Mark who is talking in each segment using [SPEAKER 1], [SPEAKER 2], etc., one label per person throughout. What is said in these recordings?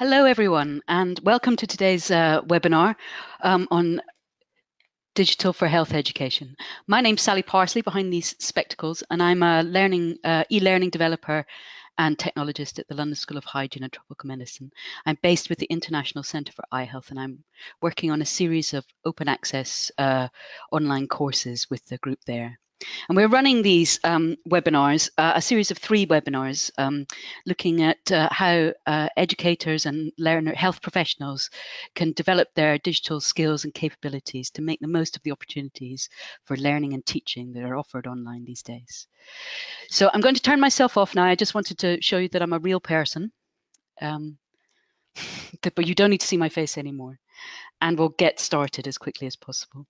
[SPEAKER 1] Hello, everyone, and welcome to today's uh, webinar um, on digital for health education. My name's Sally Parsley behind these spectacles, and I'm a learning uh, e-learning developer and technologist at the London School of Hygiene and Tropical Medicine. I'm based with the International Centre for Eye Health, and I'm working on a series of open access uh, online courses with the group there. And we're running these um, webinars, uh, a series of three webinars, um, looking at uh, how uh, educators and learner health professionals can develop their digital skills and capabilities to make the most of the opportunities for learning and teaching that are offered online these days. So I'm going to turn myself off now. I just wanted to show you that I'm a real person, um, but you don't need to see my face anymore. And we'll get started as quickly as possible.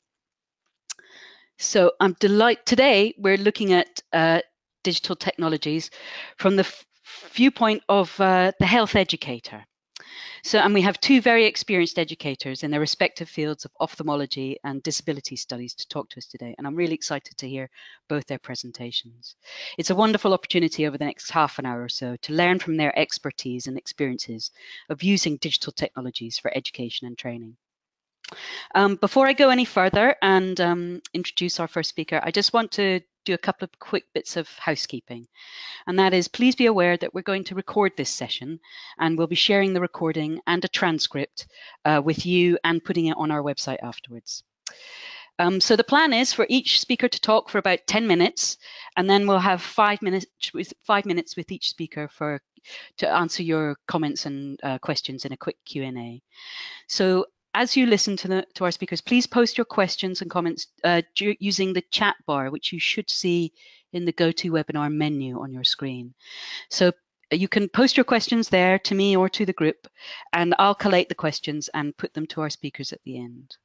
[SPEAKER 1] So I'm delighted today we're looking at uh, digital technologies from the viewpoint of uh, the health educator. So, and we have two very experienced educators in their respective fields of ophthalmology and disability studies to talk to us today. And I'm really excited to hear both their presentations. It's a wonderful opportunity over the next half an hour or so to learn from their expertise and experiences of using digital technologies for education and training. Um, before I go any further and um, introduce our first speaker, I just want to do a couple of quick bits of housekeeping. And that is, please be aware that we're going to record this session and we'll be sharing the recording and a transcript uh, with you and putting it on our website afterwards. Um, so the plan is for each speaker to talk for about 10 minutes, and then we'll have five minutes with five minutes with each speaker for to answer your comments and uh, questions in a quick Q&A. So as you listen to, the, to our speakers, please post your questions and comments uh, using the chat bar, which you should see in the GoToWebinar menu on your screen. So uh, you can post your questions there to me or to the group, and I'll collate the questions and put them to our speakers at the end.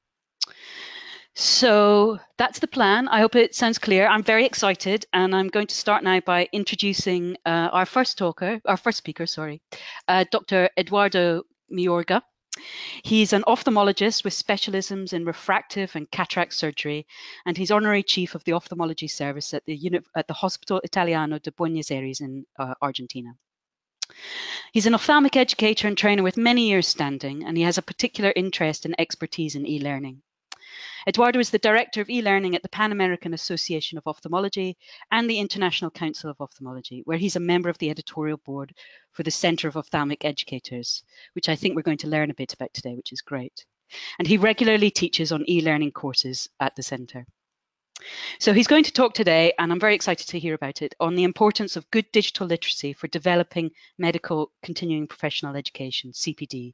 [SPEAKER 1] So that's the plan. I hope it sounds clear. I'm very excited, and I'm going to start now by introducing uh, our first talker, our first speaker, sorry, uh, Dr. Eduardo Mayorga. He's an ophthalmologist with specialisms in refractive and cataract surgery, and he's honorary chief of the ophthalmology service at the, at the Hospital Italiano de Buenos Aires in uh, Argentina. He's an ophthalmic educator and trainer with many years standing, and he has a particular interest and expertise in e-learning. Eduardo is the Director of e-learning at the Pan American Association of Ophthalmology and the International Council of Ophthalmology, where he's a member of the editorial board for the Center of Ophthalmic Educators, which I think we're going to learn a bit about today, which is great. And he regularly teaches on e-learning courses at the center. So he's going to talk today, and I'm very excited to hear about it, on the importance of good digital literacy for developing medical continuing professional education, CPD,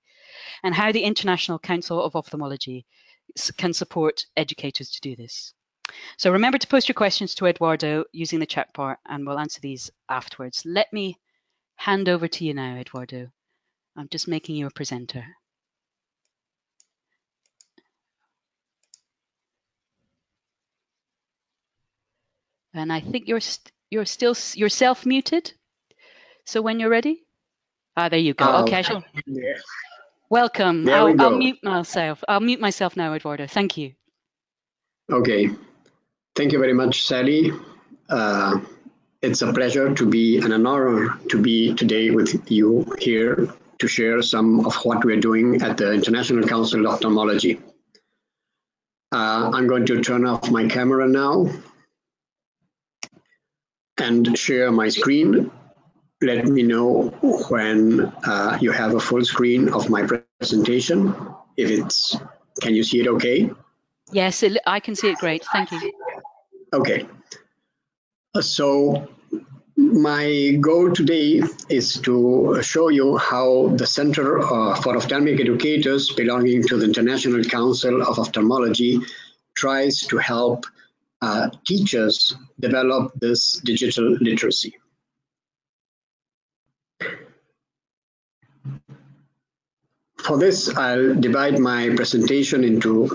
[SPEAKER 1] and how the International Council of Ophthalmology can support educators to do this. So remember to post your questions to Eduardo using the chat bar and we'll answer these afterwards. Let me hand over to you now, Eduardo. I'm just making you a presenter. And I think you're st you're still you're self muted. So when you're ready, ah, there you go. Oh, okay, sure. Yeah. Welcome. There I'll, I'll mute myself. I'll mute myself now, Eduardo. Thank you.
[SPEAKER 2] Okay. Thank you very much, Sally. Uh, it's a pleasure to be and an honor to be today with you here to share some of what we're doing at the International Council of Ophthalmology. Uh, I'm going to turn off my camera now and share my screen let me know when uh, you have a full screen of my presentation. If it's, can you see it okay?
[SPEAKER 1] Yes, it, I can see it great. Thank you.
[SPEAKER 2] Okay. So my goal today is to show you how the Center uh, for Ophthalmic Educators belonging to the International Council of Ophthalmology tries to help uh, teachers develop this digital literacy. For this, I'll divide my presentation into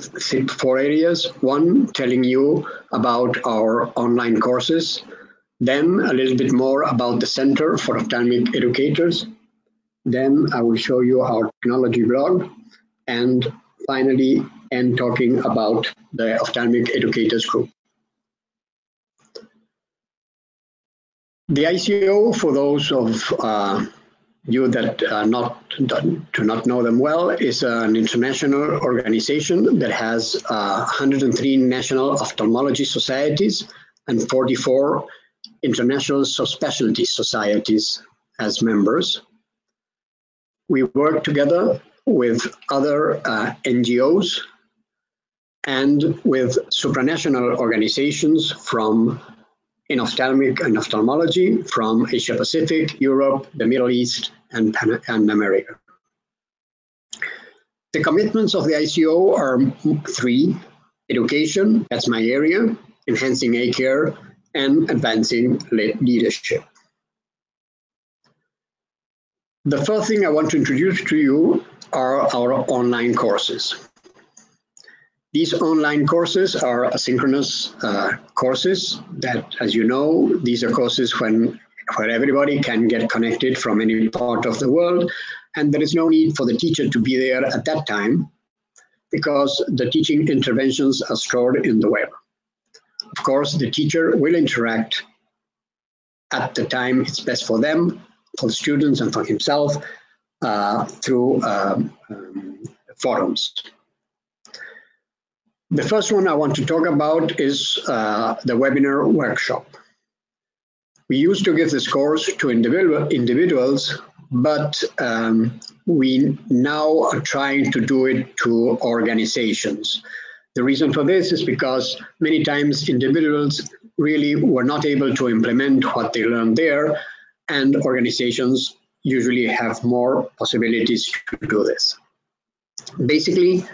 [SPEAKER 2] four areas. One, telling you about our online courses. Then a little bit more about the Center for Ophthalmic Educators. Then I will show you our technology blog. And finally, end talking about the Ophthalmic Educators Group. The ICO, for those of uh, you that not do not know them well, is an international organization that has uh, 103 national ophthalmology societies and 44 international subspecialty societies as members. We work together with other uh, NGOs and with supranational organizations from in ophthalmic and ophthalmology from Asia Pacific, Europe, the Middle East, and, Pan and America. The commitments of the ICO are three, education, that's my area, enhancing eye care, and advancing leadership. The first thing I want to introduce to you are our online courses. These online courses are asynchronous uh, courses that, as you know, these are courses when where everybody can get connected from any part of the world, and there is no need for the teacher to be there at that time because the teaching interventions are stored in the web. Of course, the teacher will interact at the time it's best for them, for the students and for himself uh, through um, um, forums. The first one I want to talk about is uh, the webinar workshop. We used to give this course to individual, individuals, but um, we now are trying to do it to organizations. The reason for this is because many times individuals really were not able to implement what they learned there, and organizations usually have more possibilities to do this. Basically,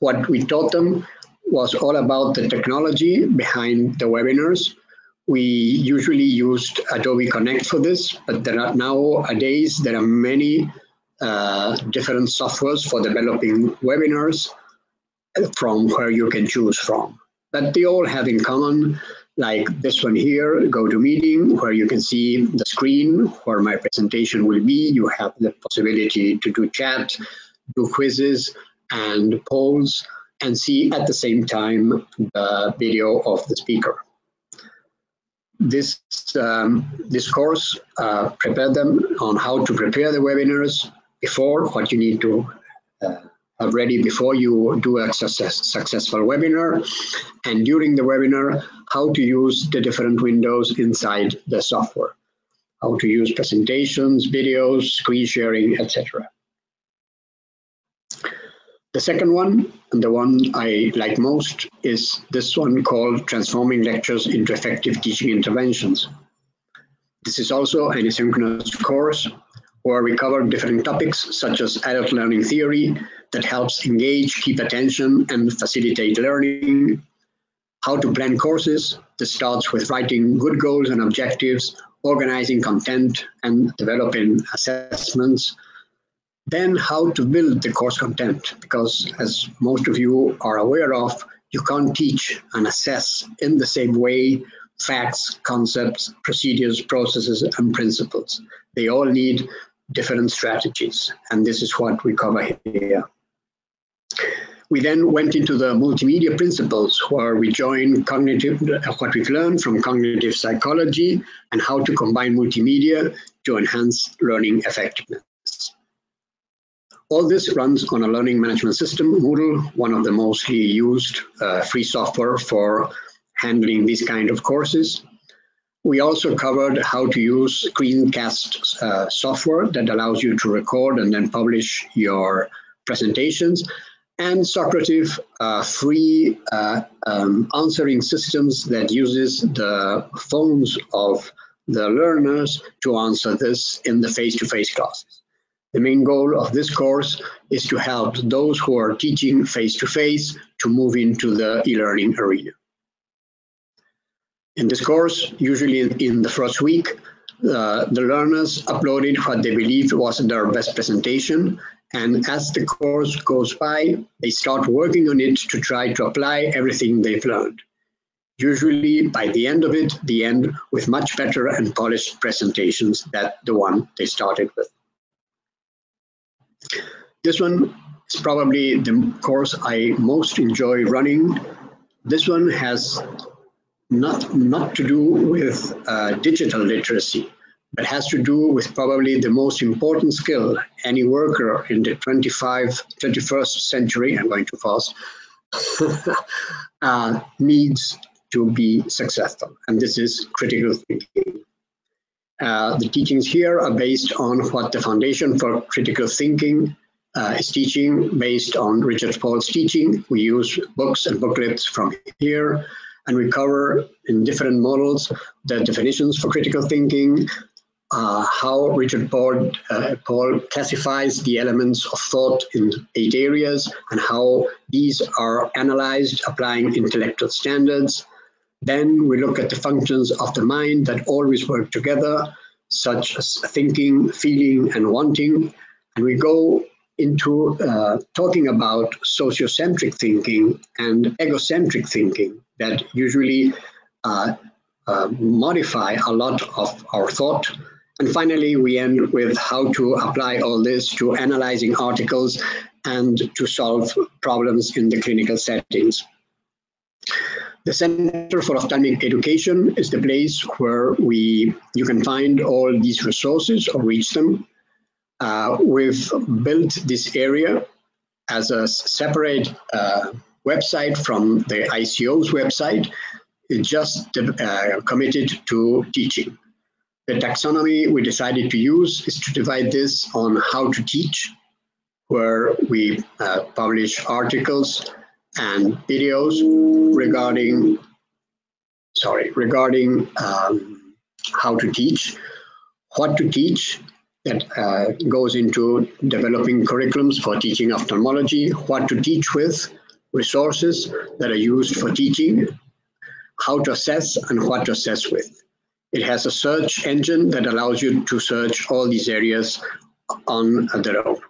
[SPEAKER 2] what we taught them was all about the technology behind the webinars. We usually used Adobe Connect for this, but there are nowadays there are many uh, different softwares for developing webinars from where you can choose from. But they all have in common, like this one here, GoToMeeting, where you can see the screen where my presentation will be. You have the possibility to do chat, do quizzes and polls and see at the same time the video of the speaker. This, um, this course uh, prepared them on how to prepare the webinars before, what you need to uh, have ready before you do a success, successful webinar, and during the webinar, how to use the different windows inside the software, how to use presentations, videos, screen sharing, etc. The second one, and the one I like most, is this one called Transforming Lectures into Effective Teaching Interventions. This is also an asynchronous course where we cover different topics such as adult learning theory that helps engage, keep attention, and facilitate learning, how to plan courses that starts with writing good goals and objectives, organizing content, and developing assessments, then how to build the course content, because as most of you are aware of, you can't teach and assess in the same way facts, concepts, procedures, processes, and principles. They all need different strategies, and this is what we cover here. We then went into the multimedia principles where we join cognitive, what we've learned from cognitive psychology and how to combine multimedia to enhance learning effectiveness. All this runs on a learning management system, Moodle, one of the mostly used uh, free software for handling these kind of courses. We also covered how to use screencast uh, software that allows you to record and then publish your presentations and Socrative uh, free uh, um, answering systems that uses the phones of the learners to answer this in the face-to-face -face classes. The main goal of this course is to help those who are teaching face-to-face -face to move into the e-learning arena. In this course, usually in the first week, uh, the learners uploaded what they believed was their best presentation. And as the course goes by, they start working on it to try to apply everything they've learned. Usually by the end of it, they end with much better and polished presentations than the one they started with. This one is probably the course I most enjoy running. This one has not, not to do with uh, digital literacy, but has to do with probably the most important skill any worker in the 25, 21st century, I'm going too fast, uh, needs to be successful, and this is critical thinking. Uh, the teachings here are based on what the Foundation for Critical Thinking uh, is teaching, based on Richard Paul's teaching. We use books and booklets from here, and we cover in different models the definitions for critical thinking, uh, how Richard Paul, uh, Paul classifies the elements of thought in eight areas and how these are analyzed applying intellectual standards. Then we look at the functions of the mind that always work together, such as thinking, feeling, and wanting. And we go into uh, talking about sociocentric thinking and egocentric thinking that usually uh, uh, modify a lot of our thought and finally, we end with how to apply all this to analyzing articles and to solve problems in the clinical settings. The Center for Ophthalmic Education is the place where we you can find all these resources or reach them. Uh, we've built this area as a separate uh, website from the ICO's website, it's just uh, committed to teaching. The taxonomy we decided to use is to divide this on how to teach, where we uh, publish articles and videos regarding, sorry, regarding um, how to teach, what to teach, that uh, goes into developing curriculums for teaching ophthalmology, what to teach with, resources that are used for teaching, how to assess and what to assess with. It has a search engine that allows you to search all these areas on their own.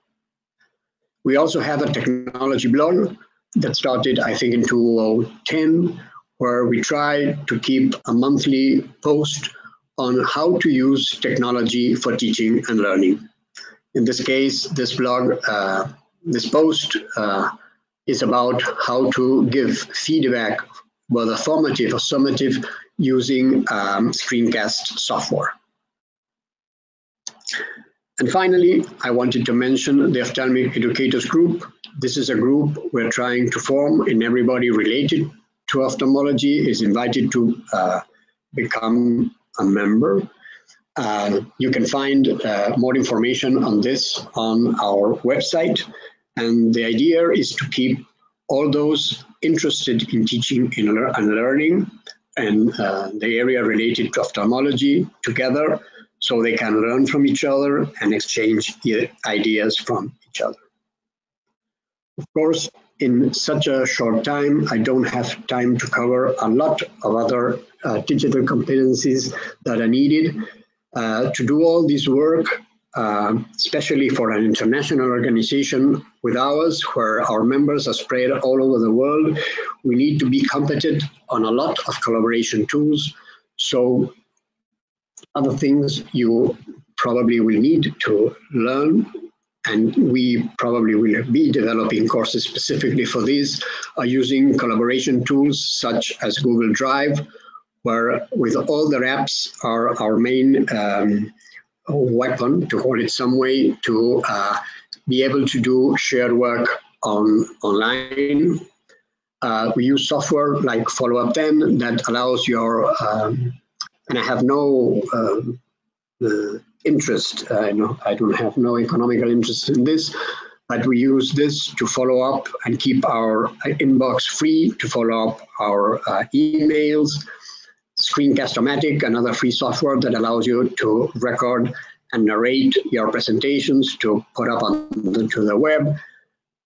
[SPEAKER 2] We also have a technology blog that started, I think, in 2010, where we tried to keep a monthly post on how to use technology for teaching and learning. In this case, this blog, uh, this post uh, is about how to give feedback, whether formative or summative, using um, screencast software. And finally, I wanted to mention the Ophthalmic Educators Group. This is a group we're trying to form and everybody related to ophthalmology is invited to uh, become a member. Uh, you can find uh, more information on this on our website. And the idea is to keep all those interested in teaching and learning and uh, the area related to ophthalmology together so they can learn from each other and exchange ideas from each other. Of course, in such a short time, I don't have time to cover a lot of other uh, digital competencies that are needed. Uh, to do all this work, uh, especially for an international organization with ours, where our members are spread all over the world, we need to be competent on a lot of collaboration tools. So other things you probably will need to learn and we probably will be developing courses specifically for this, are using collaboration tools such as Google Drive, where with all the apps are our main um, weapon, to call it some way, to uh, be able to do shared work on online. Uh, we use software like FollowUpThen that allows your, um, and I have no um, uh, interest, I, know, I don't have no economical interest in this, but we use this to follow up and keep our inbox free, to follow up our uh, emails, Screencast-O-Matic, another free software that allows you to record and narrate your presentations to put up on the, to the web.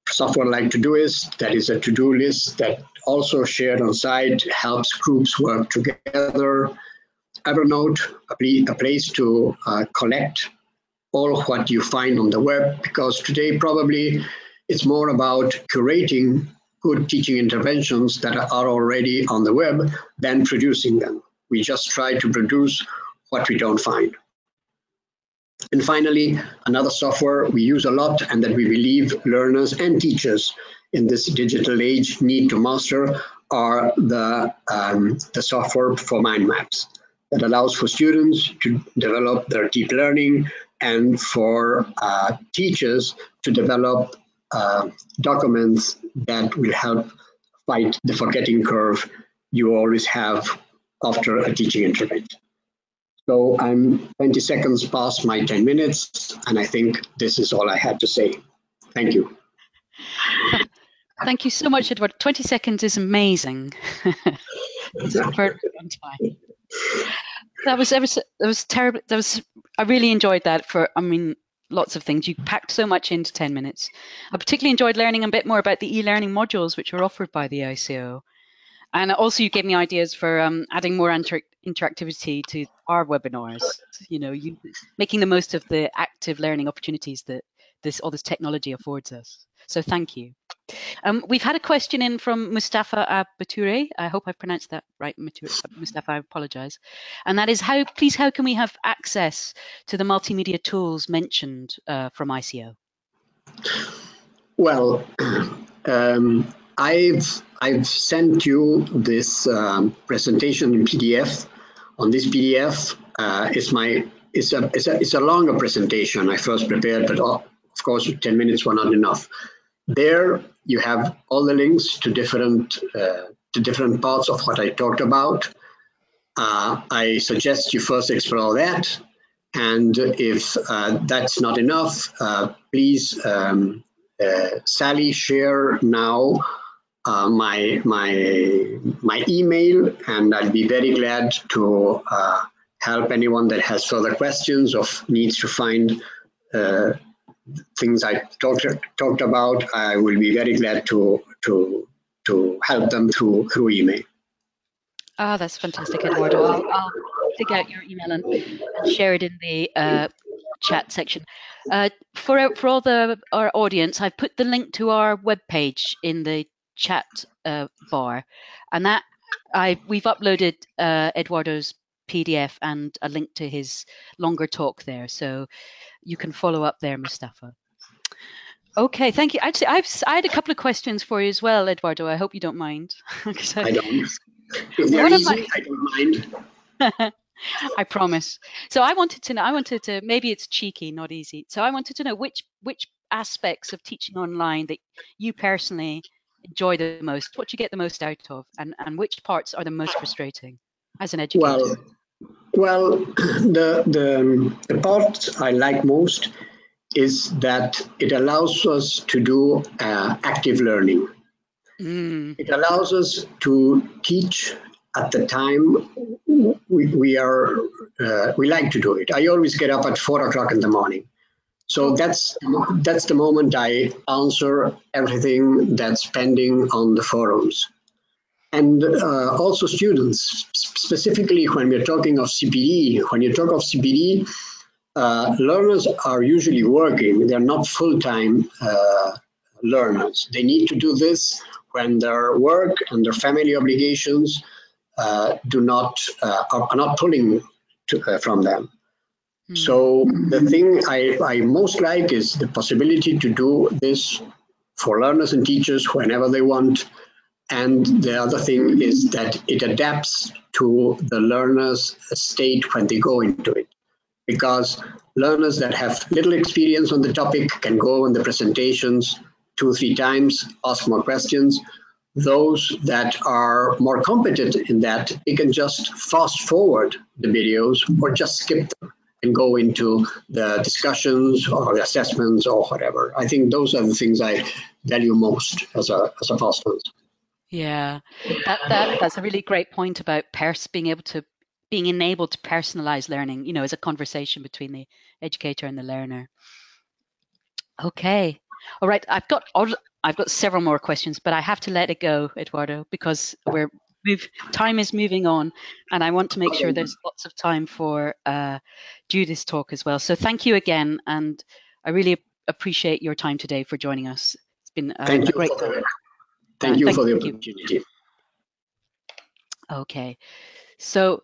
[SPEAKER 2] Software like Todoist, that is a to-do list that also shared on site, helps groups work together. Evernote, a, place to uh, collect all what you find on the web, because today probably it's more about curating good teaching interventions that are already on the web than producing them. We just try to produce what we don't find. And finally, another software we use a lot and that we believe learners and teachers in this digital age need to master are the, um, the software for mind maps. That allows for students to develop their deep learning and for uh, teachers to develop uh, documents that will help fight the forgetting curve you always have after a teaching intervention. So I'm 20 seconds past my 10 minutes, and I think this is all I had to say. Thank you.
[SPEAKER 1] Thank you so much, Edward. 20 seconds is amazing. it's very long time. That was, was, that was terrible. That was, I really enjoyed that for, I mean, lots of things. You packed so much into 10 minutes. I particularly enjoyed learning a bit more about the e-learning modules which are offered by the ICO. And also you gave me ideas for um, adding more inter interactivity to our webinars, you know, you, making the most of the active learning opportunities that this all this technology affords us. So thank you. Um, we've had a question in from Mustafa Abature. I hope I've pronounced that right, Mustafa. I apologize. And that is how, please, how can we have access to the multimedia tools mentioned uh, from ICO?
[SPEAKER 2] Well, um, I've I've sent you this um, presentation in PDF. On this PDF uh, is my it's a, it's a it's a longer presentation I first prepared, but uh, of course 10 minutes were not enough. There you have all the links to different uh, to different parts of what I talked about. Uh, I suggest you first explore that. And if uh, that's not enough, uh, please, um, uh, Sally, share now uh, my, my, my email, and I'll be very glad to help anyone that has further questions or needs to find things I talked talked about, I will be very glad to to to help them through through email.
[SPEAKER 1] Ah, oh, that's fantastic, Eduardo. I'll, I'll dig out your email and, and share it in the uh, chat section. Uh, for for all the our audience, I've put the link to our webpage in the chat uh, bar, and that I we've uploaded uh, Eduardo's PDF and a link to his longer talk there. So you can follow up there, Mustafa. Okay, thank you. Actually, I've I had a couple of questions for you as well, Eduardo. I hope you don't mind.
[SPEAKER 2] I, I don't. They're easy, my, I don't mind.
[SPEAKER 1] I promise. So I wanted to know. I wanted to. Maybe it's cheeky, not easy. So I wanted to know which which aspects of teaching online that you personally enjoy the most. What you get the most out of, and and which parts are the most frustrating as an educator.
[SPEAKER 2] Well, well, the, the, the part I like most is that it allows us to do uh, active learning. Mm. It allows us to teach at the time we, we are uh, we like to do it. I always get up at four o'clock in the morning. So that's that's the moment I answer everything that's pending on the forums and uh, also students, specifically when we're talking of CPD, when you talk of CPD, uh, learners are usually working, they're not full-time uh, learners. They need to do this when their work and their family obligations uh, do not, uh, are, not pulling to, uh, from them. Mm. So the thing I, I most like is the possibility to do this for learners and teachers whenever they want, and the other thing is that it adapts to the learner's state when they go into it. Because learners that have little experience on the topic can go in the presentations two or three times, ask more questions. Those that are more competent in that, they can just fast forward the videos or just skip them and go into the discussions or the assessments or whatever. I think those are the things I value most as a, as a fast
[SPEAKER 1] yeah, that, that that's a really great point about pers being able to being enabled to personalize learning. You know, as a conversation between the educator and the learner. Okay, all right. I've got I've got several more questions, but I have to let it go, Eduardo, because we're move time is moving on, and I want to make sure there's lots of time for uh, Judith's talk as well. So thank you again, and I really appreciate your time today for joining us. It's been a great.
[SPEAKER 2] time. Thank you thank for the opportunity. You.
[SPEAKER 1] Okay, so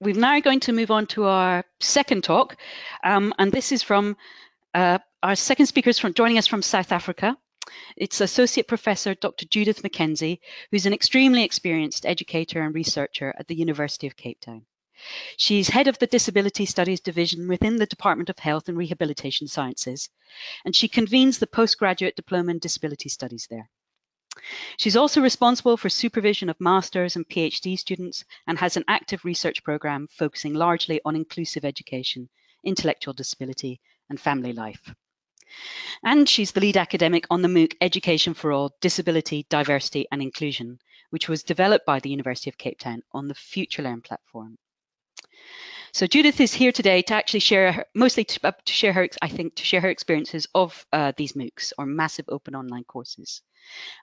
[SPEAKER 1] we're now going to move on to our second talk, um, and this is from uh, our second speaker is from joining us from South Africa. It's Associate Professor Dr. Judith McKenzie, who's an extremely experienced educator and researcher at the University of Cape Town. She's head of the Disability Studies Division within the Department of Health and Rehabilitation Sciences, and she convenes the postgraduate diploma in disability studies there. She's also responsible for supervision of master's and PhD students and has an active research program focusing largely on inclusive education, intellectual disability, and family life. And she's the lead academic on the MOOC Education for All Disability, Diversity and Inclusion, which was developed by the University of Cape Town on the FutureLearn platform. So Judith is here today to actually share, her, mostly to, uh, to, share her, I think, to share her experiences of uh, these MOOCs or massive open online courses.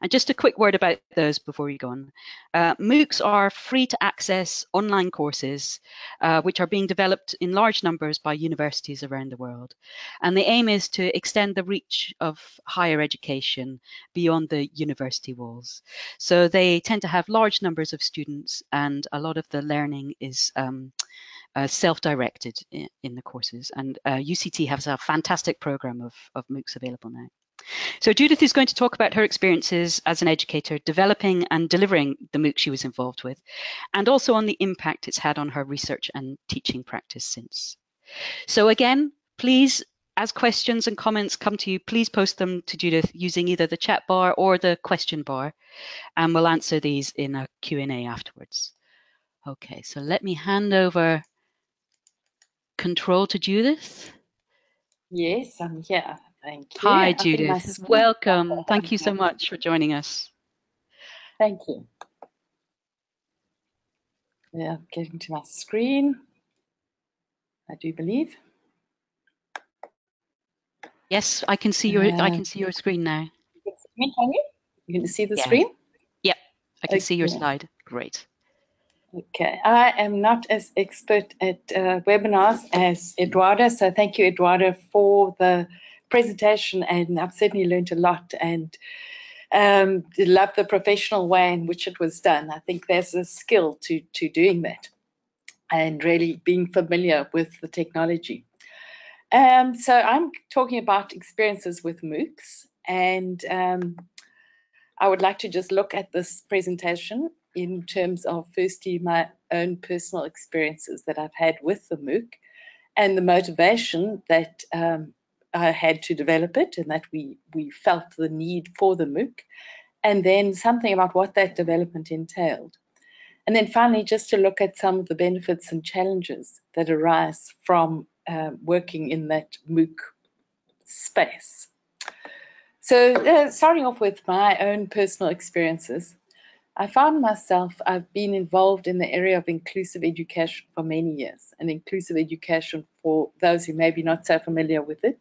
[SPEAKER 1] And just a quick word about those before we go on. Uh, MOOCs are free to access online courses, uh, which are being developed in large numbers by universities around the world. And the aim is to extend the reach of higher education beyond the university walls. So they tend to have large numbers of students and a lot of the learning is um, uh, self-directed in, in, the courses. And uh, UCT has a fantastic program of, of MOOCs available now. So Judith is going to talk about her experiences as an educator, developing and delivering the MOOC she was involved with, and also on the impact it's had on her research and teaching practice since. So again, please, as questions and comments come to you, please post them to Judith using either the chat bar or the question bar, and we'll answer these in a Q&A afterwards. Okay, so let me hand over control to Judith?
[SPEAKER 3] Yes, I'm here. Thank you.
[SPEAKER 1] Hi, Judith. Welcome. Thank you so much for joining us.
[SPEAKER 3] Thank you. Yeah, getting to my screen. I do believe.
[SPEAKER 1] Yes, I can see your uh, I can see your screen now.
[SPEAKER 3] You can see me, can you? You can see the yeah. screen?
[SPEAKER 1] Yep, I can okay. see your slide. Great.
[SPEAKER 3] Okay, I am not as expert at uh, webinars as Eduardo, so thank you, Eduardo, for the presentation, and I've certainly learned a lot and um, love the professional way in which it was done. I think there's a skill to, to doing that and really being familiar with the technology. Um, so I'm talking about experiences with MOOCs, and um, I would like to just look at this presentation in terms of firstly my own personal experiences that I've had with the MOOC and the motivation that um, I had to develop it and that we, we felt the need for the MOOC and then something about what that development entailed. And then finally, just to look at some of the benefits and challenges that arise from uh, working in that MOOC space. So uh, starting off with my own personal experiences, I found myself, I've been involved in the area of inclusive education for many years. And inclusive education, for those who may be not so familiar with it,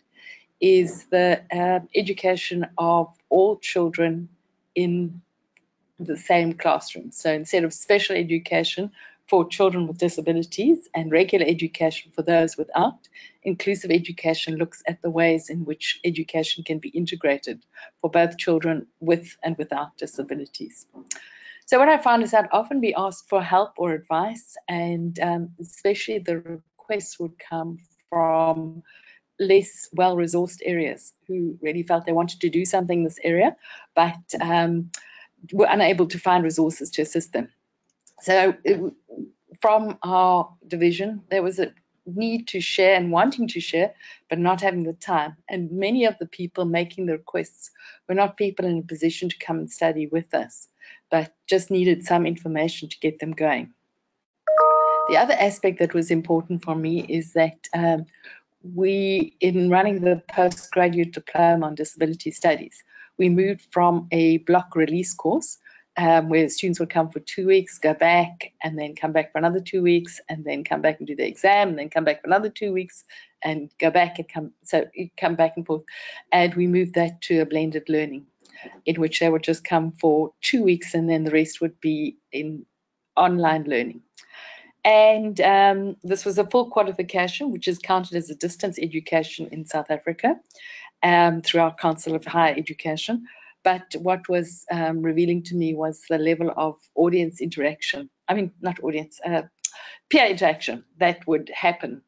[SPEAKER 3] is the uh, education of all children in the same classroom. So instead of special education for children with disabilities and regular education for those without, inclusive education looks at the ways in which education can be integrated for both children with and without disabilities. So what I found is I'd often be asked for help or advice, and um, especially the requests would come from less well-resourced areas who really felt they wanted to do something in this area, but um, were unable to find resources to assist them. So it, from our division, there was a need to share and wanting to share, but not having the time. And many of the people making the requests were not people in a position to come and study with us but just needed some information to get them going. The other aspect that was important for me is that um, we, in running the postgraduate diploma on disability studies, we moved from a block release course um, where students would come for two weeks, go back, and then come back for another two weeks, and then come back and do the exam, and then come back for another two weeks, and go back and come. So come back and forth, and we moved that to a blended learning in which they would just come for two weeks and then the rest would be in online learning. And um, this was a full qualification, which is counted as a distance education in South Africa um, through our Council of Higher Education. But what was um, revealing to me was the level of audience interaction. I mean, not audience, uh, peer interaction that would happen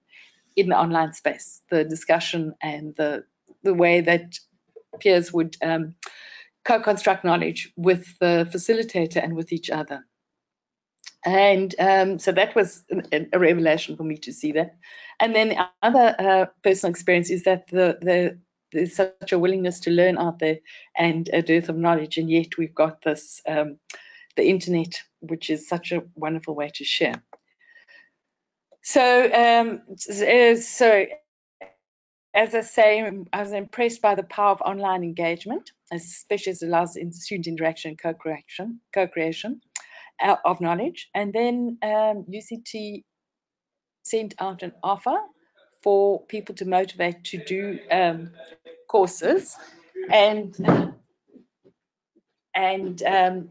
[SPEAKER 3] in the online space, the discussion and the, the way that peers would um, co-construct knowledge with the facilitator and with each other. And um, so that was a, a, revelation for me to see that. And then the other uh, personal experience is that the, the there's such a willingness to learn out there and a dearth of knowledge, and yet we've got this um, the internet, which is such a wonderful way to share. So, um, so as I say, I was impressed by the power of online engagement, especially as it allows in student interaction and co-creation, co-creation uh, of knowledge. And then um, UCT sent out an offer for people to motivate to do um, courses and and um,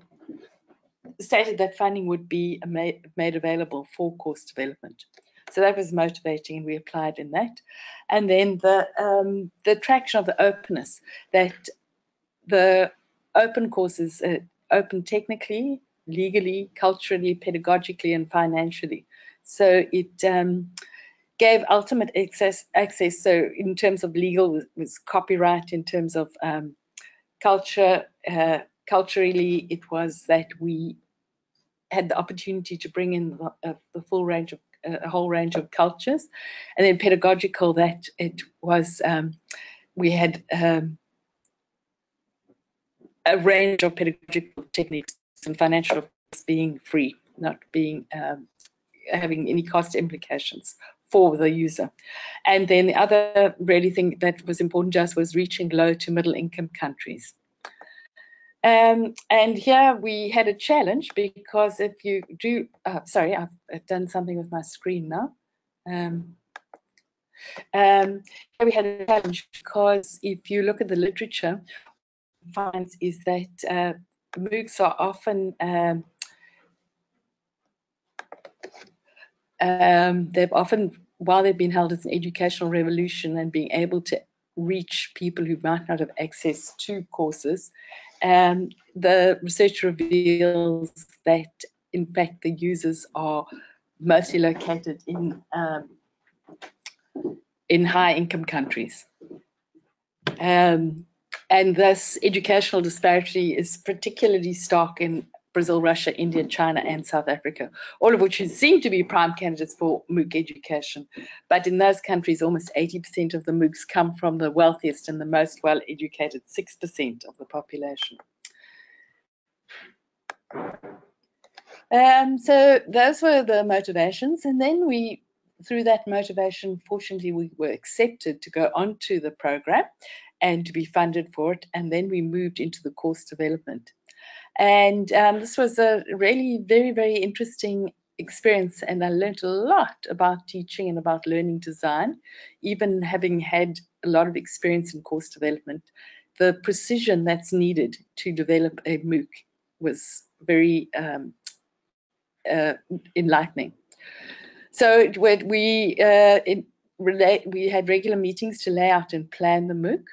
[SPEAKER 3] stated that funding would be made available for course development. So that was motivating, and we applied in that. And then the um, the attraction of the openness that the open courses uh, open technically, legally, culturally, pedagogically, and financially. So it um, gave ultimate access. Access. So in terms of legal, was, was copyright. In terms of um, culture, uh, culturally, it was that we had the opportunity to bring in the, uh, the full range of a whole range of cultures. And then pedagogical, that it was, um, we had um, a range of pedagogical techniques and financial being free, not being um, having any cost implications for the user. And then the other really thing that was important to us was reaching low to middle income countries. Um, and here we had a challenge because if you do, uh, sorry, I've, I've, done something with my screen now. Um, um, we had a challenge because if you look at the literature, finds is that uh, MOOCs are often um, um, they've often while they've been held as an educational revolution and being able to reach people who might not have access to courses um, the research reveals that, in fact, the users are mostly located in um, in high-income countries. Um, and this educational disparity is particularly stark in Brazil, Russia, India, China, and South Africa, all of which seem to be prime candidates for MOOC education. But in those countries, almost 80% of the MOOCs come from the wealthiest and the most well-educated 6% of the population. Um, so those were the motivations. And then we, through that motivation, fortunately, we were accepted to go onto the program and to be funded for it. And then we moved into the course development. And um, this was a really very, very interesting experience. And I learned a lot about teaching and about learning design, even having had a lot of experience in course development. The precision that's needed to develop a MOOC was very um, uh, enlightening. So we uh, we had regular meetings to lay out and plan the MOOC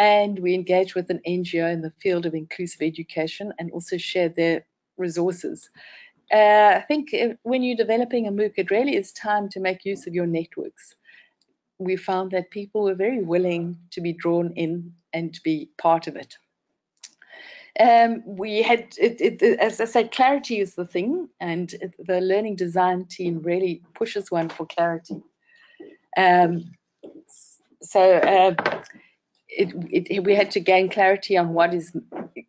[SPEAKER 3] and we engage with an NGO in the field of inclusive education and also share their resources. Uh, I think if, when you're developing a MOOC, it really is time to make use of your networks. We found that people were very willing to be drawn in and to be part of it. Um, we had, it, it, as I said, clarity is the thing, and the learning design team really pushes one for clarity. Um, so uh, it, it, we had to gain clarity on what is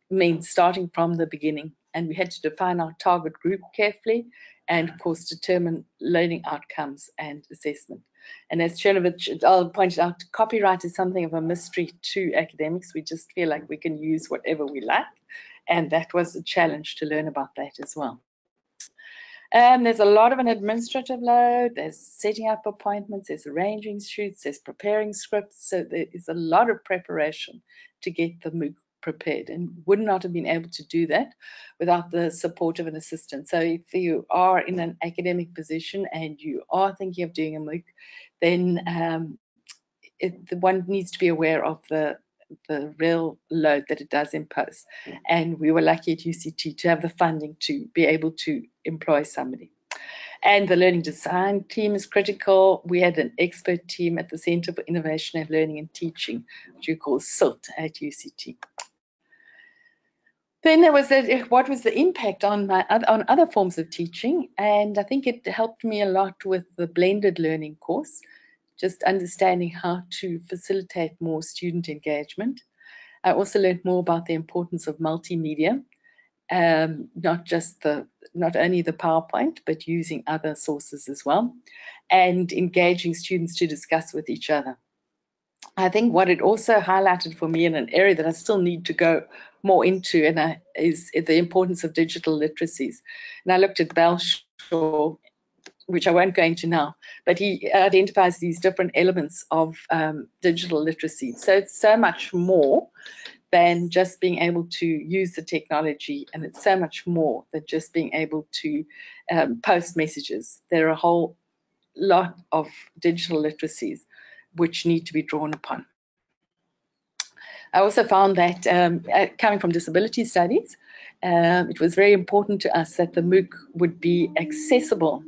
[SPEAKER 3] means starting from the beginning. And we had to define our target group carefully and, of course, determine learning outcomes and assessment. And as Chernovich pointed out, copyright is something of a mystery to academics. We just feel like we can use whatever we like. And that was a challenge to learn about that as well. Um, there's a lot of an administrative load. There's setting up appointments, there's arranging shoots, there's preparing scripts. So there is a lot of preparation to get the MOOC prepared and would not have been able to do that without the support of an assistant. So if you are in an academic position and you are thinking of doing a MOOC, then um, it, one needs to be aware of the the real load that it does impose. And we were lucky at UCT to have the funding to be able to employ somebody. And the learning design team is critical. We had an expert team at the Center for Innovation and Learning and Teaching, which we call CILT at UCT. then there was the, what was the impact on my on other forms of teaching and i think it helped me a lot with the blended learning course just understanding how to facilitate more student engagement i also learned more about the importance of multimedia um, not just the not only the powerpoint but using other sources as well and engaging students to discuss with each other I think what it also highlighted for me in an area that I still need to go more into and I, is the importance of digital literacies. And I looked at Belshaw, which I won't go into now, but he identifies these different elements of um, digital literacy. So it's so much more than just being able to use the technology and it's so much more than just being able to um, post messages. There are a whole lot of digital literacies which need to be drawn upon. I also found that um, uh, coming from disability studies, um, it was very important to us that the MOOC would be accessible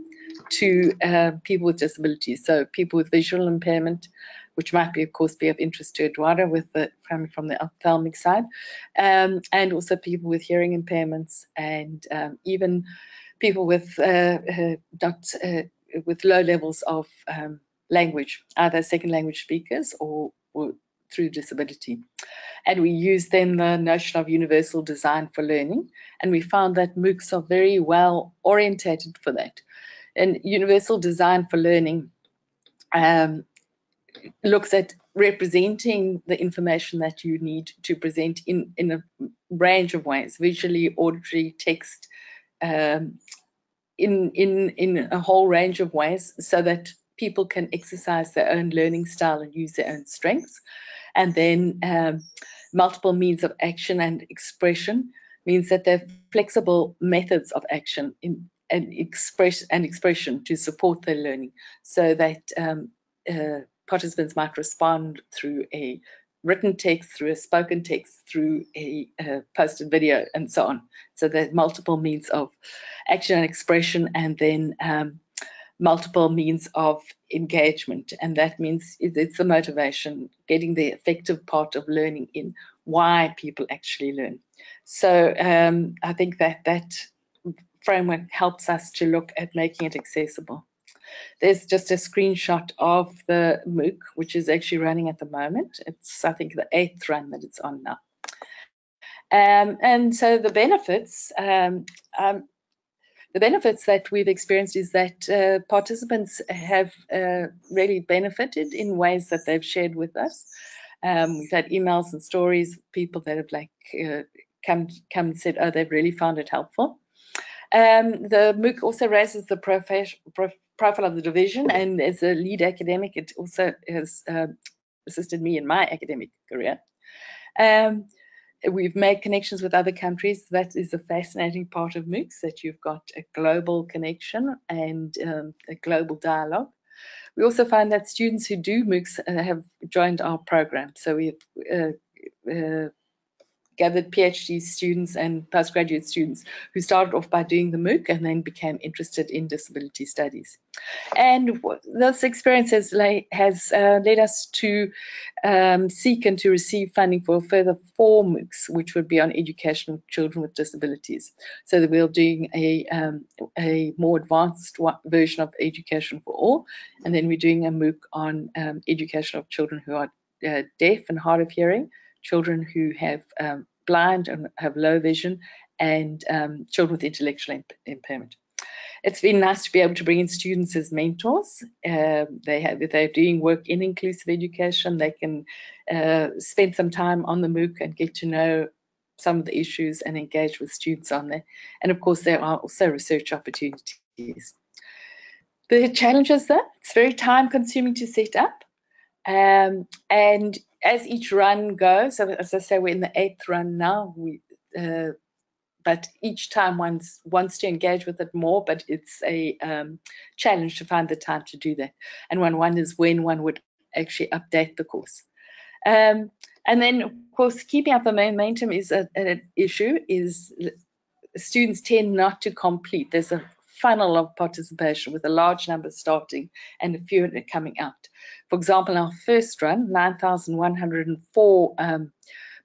[SPEAKER 3] to uh, people with disabilities. So people with visual impairment, which might be, of course, be of interest to Eduardo with the coming from the ophthalmic side, um, and also people with hearing impairments and um, even people with uh, uh, uh, with low levels of um, language, either second language speakers or, or through disability. And we used then the notion of universal design for learning, and we found that MOOCs are very well orientated for that. And universal design for learning um, looks at representing the information that you need to present in, in a range of ways, visually, auditory, text, um, in, in, in a whole range of ways so that people can exercise their own learning style and use their own strengths. And then um, multiple means of action and expression means that they're flexible methods of action in and express and expression to support their learning so that um, uh, participants might respond through a written text, through a spoken text, through a uh, posted video, and so on. So there's multiple means of action and expression, and then um, multiple means of engagement. And that means it's the motivation, getting the effective part of learning in why people actually learn. So um, I think that that framework helps us to look at making it accessible. There's just a screenshot of the MOOC, which is actually running at the moment. It's, I think, the eighth run that it's on now. Um, and so the benefits, um, um, the benefits that we've experienced is that uh, participants have uh, really benefited in ways that they've shared with us. Um, we've had emails and stories, people that have like uh, come come and said, oh, they've really found it helpful. Um, the MOOC also raises the prof profile of the division, and as a lead academic, it also has uh, assisted me in my academic career. Um, We've made connections with other countries. That is a fascinating part of MOOCs, that you've got a global connection and um, a global dialogue. We also find that students who do MOOCs uh, have joined our program. So we've uh, uh, gathered PhD students and postgraduate students who started off by doing the MOOC and then became interested in disability studies. And this experience has, has uh, led us to um, seek and to receive funding for further four MOOCs, which would be on education of children with disabilities. So that we're doing a, um, a more advanced version of Education for All, and then we're doing a MOOC on um, education of children who are uh, deaf and hard of hearing, children who have um, blind and have low vision, and um, children with intellectual imp impairment. It's been nice to be able to bring in students as mentors. Uh, they have, they're doing work in inclusive education, they can uh, spend some time on the MOOC and get to know some of the issues and engage with students on there. And of course, there are also research opportunities. The challenges though, it's very time consuming to set up. Um, and as each run goes, so as I say, we're in the eighth run now. We, uh, but each time one wants to engage with it more, but it's a um, challenge to find the time to do that. And one wonders when one would actually update the course. Um, and then, of course, keeping up the momentum is an issue. Is students tend not to complete. There's a funnel of participation with a large number starting and a few coming out. For example, our first run, 9,104 um,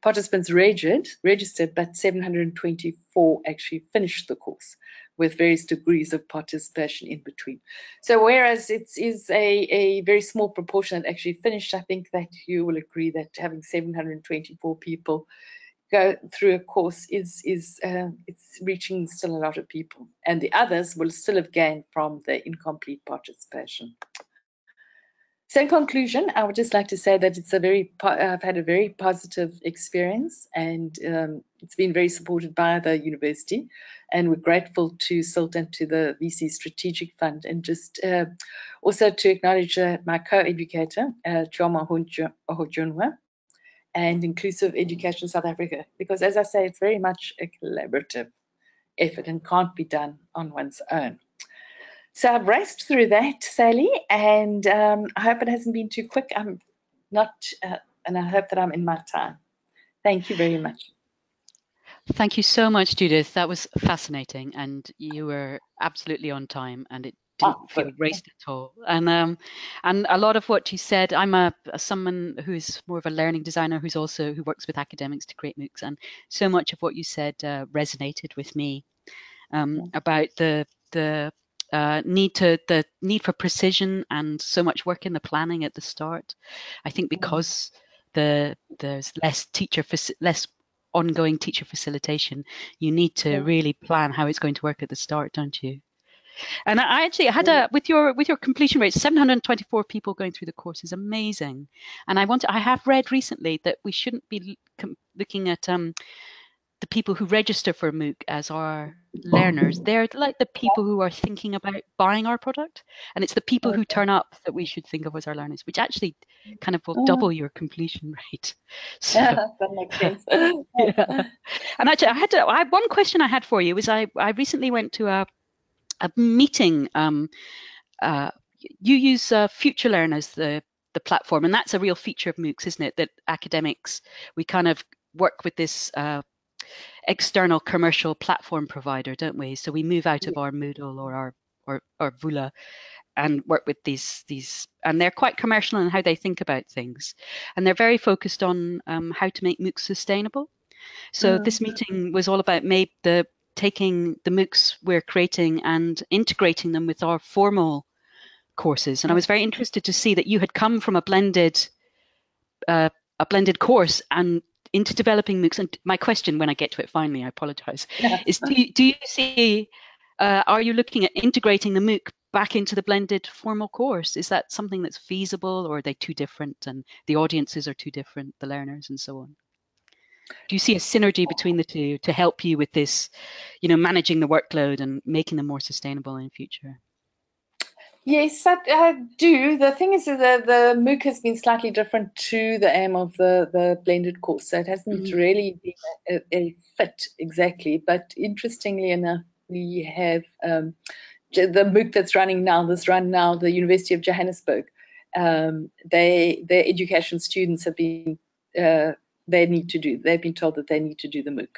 [SPEAKER 3] participants registered, registered, but 724 actually finished the course with various degrees of participation in between. So whereas it is a, a very small proportion that actually finished, I think that you will agree that having 724 people go through a course is is uh, it's reaching still a lot of people. And the others will still have gained from the incomplete participation. So in conclusion, I would just like to say that it's a very, I've had a very positive experience and um, it's been very supported by the university. And we're grateful to CILT and to the VC Strategic Fund. And just uh, also to acknowledge uh, my co-educator, uh, Ohajunwa and Inclusive Education in South Africa because as I say, it's very much a collaborative effort and can't be done on one's own. So I've raced through that, Sally, and um, I hope it hasn't been too quick. I'm not, uh, and I hope that I'm in my time. Thank you very much.
[SPEAKER 1] Thank you so much, Judith. That was fascinating, and you were absolutely on time, and it didn't oh, feel raced at all. And um, and a lot of what you said, I'm a, a someone who is more of a learning designer who's also who works with academics to create MOOCs, and so much of what you said uh, resonated with me um, about the the uh, need to the need for precision and so much work in the planning at the start. I think because the there's less teacher less ongoing teacher facilitation, you need to really plan how it's going to work at the start, don't you? And I actually had a with your with your completion rate, 724 people going through the course is amazing. And I want to, I have read recently that we shouldn't be looking at um, the people who register for MOOC as our learners. They're like the people who are thinking about buying our product. And it's the people who turn up that we should think of as our learners, which actually kind of will mm. double your completion rate.
[SPEAKER 3] So, yeah, that makes sense.
[SPEAKER 1] yeah. And actually, I had to, I, one question I had for you was I, I recently went to a, a meeting. Um, uh, you use uh, FutureLearn as the the platform, and that's a real feature of MOOCs, isn't it? That academics we kind of work with this uh, external commercial platform provider, don't we? So we move out of our Moodle or our or, or Vula and work with these these and they're quite commercial in how they think about things and they're very focused on um, how to make MOOCs sustainable. So this meeting was all about maybe the taking the MOOCs we're creating and integrating them with our formal courses. And I was very interested to see that you had come from a blended uh, a blended course and into developing MOOCs. And my question, when I get to it finally, I apologize, yeah. is do you, do you see, uh, are you looking at integrating the MOOC back into the blended formal course? Is that something that's feasible or are they too different and the audiences are too different, the learners and so on? Do you see a synergy between the two to help you with this, you know, managing the workload and making them more sustainable in future?
[SPEAKER 3] Yes, I, I, do. The thing is that the, the MOOC has been slightly different to the aim of the, the blended course. So it hasn't mm-hmm. really been a, a, fit exactly. But interestingly enough, we have um, the MOOC that's running now, this run now, the University of Johannesburg. Um, they their education students have been uh, they need to do. They've been told that they need to do the MOOC.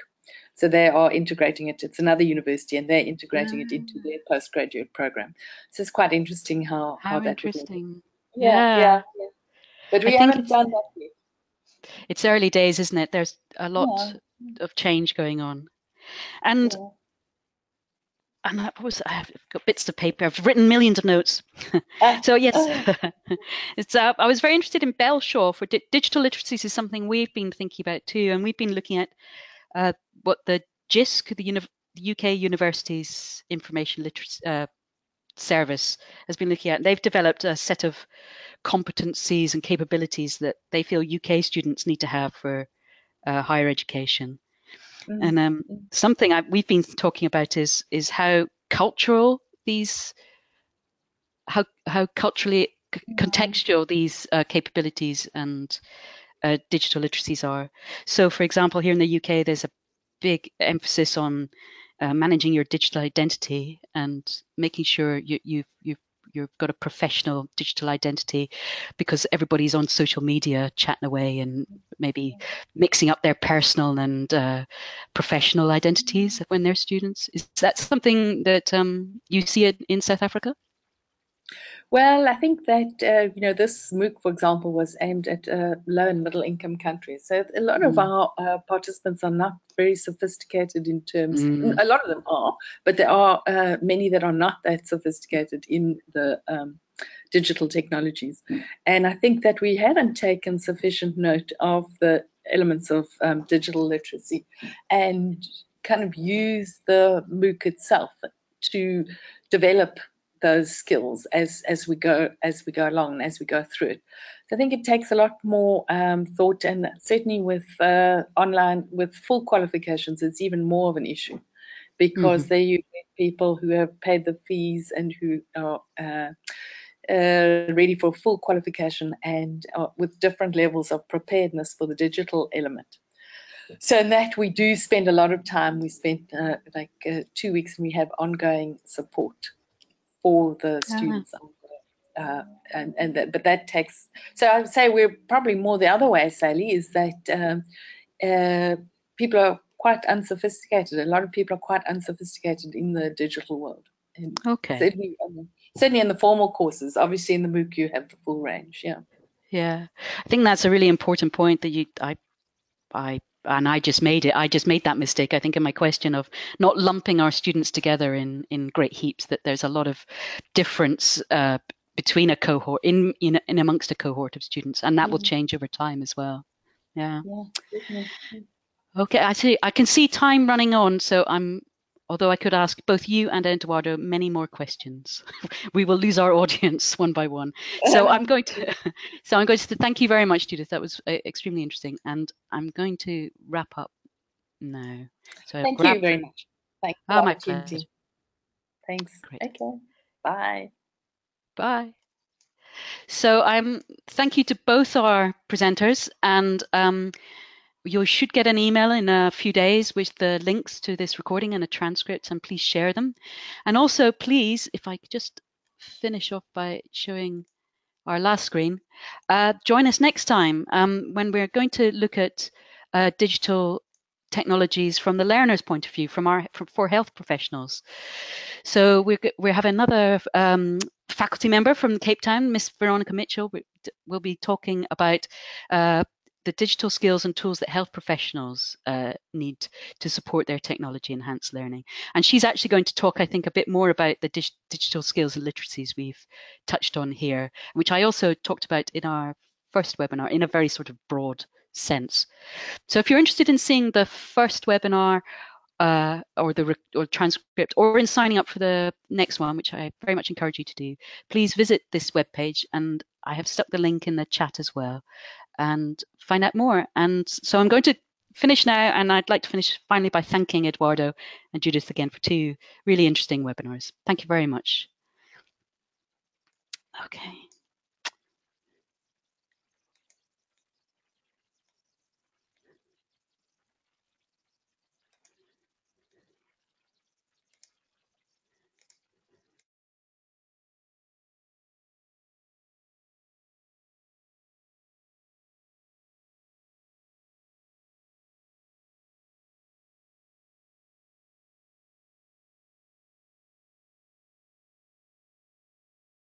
[SPEAKER 3] So they are integrating it. It's another university, and they're integrating it into their ah. postgraduate program. So it's quite interesting how
[SPEAKER 1] how,
[SPEAKER 3] how
[SPEAKER 1] that interesting.
[SPEAKER 3] Yeah, yeah, yeah, yeah, But we I haven't done that yet.
[SPEAKER 1] It's early days, isn't it? There's a lot yeah. of change going on, and. And I was I've got bits of paper. I've written millions of notes. Ah. so yes, it's. Uh, I was very interested in Belshaw for di- digital literacies is something we've been thinking about too, and we've been looking at uh, what the JISC, the, Uni- the UK Universities Information Literacy uh, Service, has been looking at. They've developed a set of competencies and capabilities that they feel UK students need to have for uh, higher education. Mm-hmm. And um, something I, we've been talking about is is how cultural these, how how culturally contextual these uh, capabilities and uh, digital literacies are. So, for example, here in the UK, there's a big emphasis on uh, managing your digital identity and making sure you, you've, you've you've got a professional digital identity because everybody's on social media chatting away and maybe mixing up their personal and uh, professional identities when they're students. Is that something that um, you see in South Africa?
[SPEAKER 3] Well, I think that uh, you know this MOOC, for example, was aimed at uh, low and middle income countries. So a lot of
[SPEAKER 1] Mm.
[SPEAKER 3] our uh, participants are not very sophisticated in terms.
[SPEAKER 1] Mm.
[SPEAKER 3] A lot of them are, but there are uh, many that are not that sophisticated in the um, digital technologies. And I think that we haven't taken sufficient note of the elements of um, digital literacy and kind of use the MOOC itself to develop those skills as as we go as we go along and as we go through it. So I think it takes a lot more um, thought, and certainly with uh, online with full qualifications, it's even more of an issue because there you get people who have paid the fees and who are uh, uh, ready for full qualification and uh, with different levels of preparedness for the digital element. So in that we do spend a lot of time. We spent uh, like uh, two weeks and we have ongoing support for the
[SPEAKER 1] Ah.
[SPEAKER 3] students. Uh, and and that, but that takes. So I would say we're probably more the other way, Sally, is that um, uh, people are quite unsophisticated. A lot of people are quite unsophisticated in the digital world. And
[SPEAKER 1] Okay.
[SPEAKER 3] certainly, um, certainly in the formal courses. Obviously, in the MOOC you have the full range. Yeah.
[SPEAKER 1] Yeah, I think that's a really important point that you, I, I, and I just made it. I just made that mistake. I think in my question of not lumping our students together in in great heaps. That there's a lot of difference uh, between a cohort in in in amongst a cohort of students, and that will
[SPEAKER 3] Mhm.
[SPEAKER 1] change over time as well. Yeah.
[SPEAKER 3] Yeah.
[SPEAKER 1] Okay. I see. I can see time running on, so I'm. Although I could ask both you and Eduardo many more questions, we will lose our audience one by one. So I'm going to, so I'm going to thank you very much, Judith. That was uh, extremely interesting, and I'm going to wrap up now. So
[SPEAKER 3] Thank
[SPEAKER 1] grab-
[SPEAKER 3] you very much. Thanks for
[SPEAKER 1] Ah, my pleasure.
[SPEAKER 3] Thanks.
[SPEAKER 1] Great.
[SPEAKER 3] Okay. Bye.
[SPEAKER 1] Bye. So I'm thank you to both our presenters, and um, you should get an email in a few days with the links to this recording and a transcript, and please share them. And also, please, if I could just finish off by showing our last screen, uh, join us next time um, when we're going to look at uh, digital technologies from the learner's point of view, from our for, for health professionals. So we we have another um, faculty member from Cape Town, Miss Veronica Mitchell. We- will be talking about uh, the digital skills and tools that health professionals uh, need to support their technology enhanced learning. And she's actually going to talk, I think, a bit more about the dig- digital skills and literacies we've touched on here, which I also talked about in our first webinar in a very sort of broad sense. So if you're interested in seeing the first webinar uh, or the or transcript or in signing up for the next one, which I very much encourage you to do, please visit this webpage and I have stuck the link in the chat as well and find out more. And so I'm going to finish now and I'd like to finish finally by thanking Eduardo and Judith again for two really interesting webinars. Thank you very much. Okay.